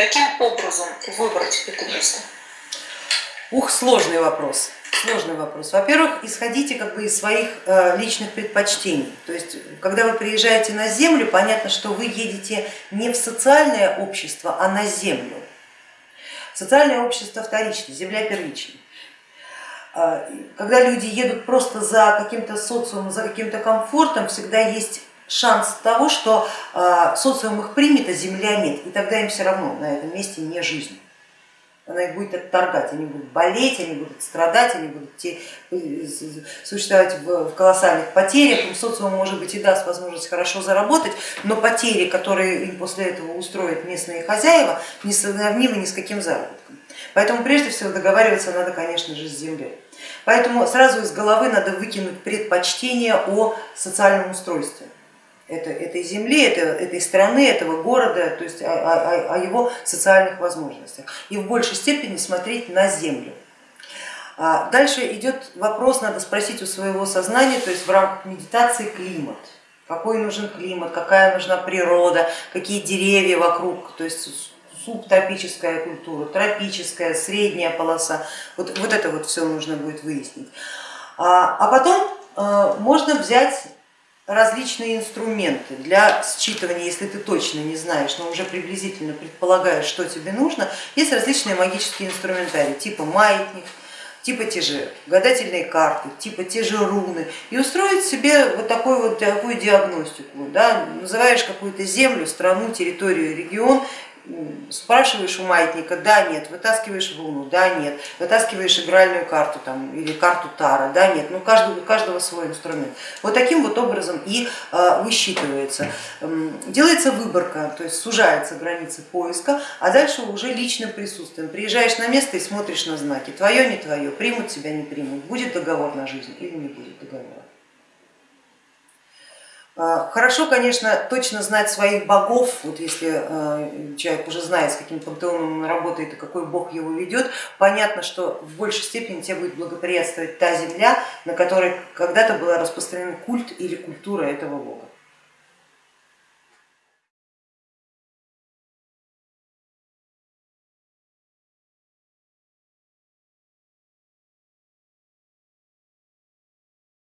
Каким образом выбрать это место? Ух, сложный вопрос. Сложный вопрос. Во-первых, исходите как бы из своих э, личных предпочтений. То есть, когда вы приезжаете на землю, понятно, что вы едете не в социальное общество, а на землю. Социальное общество вторично, земля первична. А, когда люди едут просто за каким-то социумом, за каким-то комфортом, всегда есть шанс того, что а, социум их примет, а земля нет, и тогда им все равно на этом месте не жизнь. Она их будет отторгать, они будут болеть, они будут страдать, они будут существовать в колоссальных потерях, им социум может быть и даст возможность хорошо заработать, но потери, которые им после этого устроят местные хозяева, не сравнимы ни с каким заработком. Поэтому прежде всего договариваться надо, конечно же, с землей. Поэтому сразу из головы надо выкинуть предпочтение о социальном устройстве это, этой земли, это, этой страны, этого города, то есть о, о, о его социальных возможностях и в большей степени смотреть на землю. А дальше идет вопрос, надо спросить у своего сознания, то есть в рамках медитации климат. Какой нужен климат, какая нужна природа, какие деревья вокруг, то есть субтропическая культура, тропическая, средняя полоса, вот, вот это вот все нужно будет выяснить. А, а потом а, можно взять различные инструменты для считывания, если ты точно не знаешь, но уже приблизительно предполагаешь, что тебе нужно, есть различные магические инструментарии, типа маятник, типа те же гадательные карты, типа те же руны, и устроить себе вот такую вот такую диагностику. Да? Называешь какую-то землю, страну, территорию, регион спрашиваешь у маятника, да, нет, вытаскиваешь луну, да, нет, вытаскиваешь игральную карту там, или карту Тара, да, нет, ну каждого, у каждого свой инструмент. Вот таким вот образом и э, высчитывается. Делается выборка, то есть сужается границы поиска, а дальше уже личным присутствием. Приезжаешь на место и смотришь на знаки, твое, не твое, примут тебя, не примут, будет договор на жизнь или не будет договора. А, хорошо, конечно, точно знать своих богов, вот если а, человек уже знает, с каким пантеоном он работает и какой бог его ведет, понятно, что в большей степени тебе будет благоприятствовать та земля, на которой когда-то был распространен культ или культура этого бога.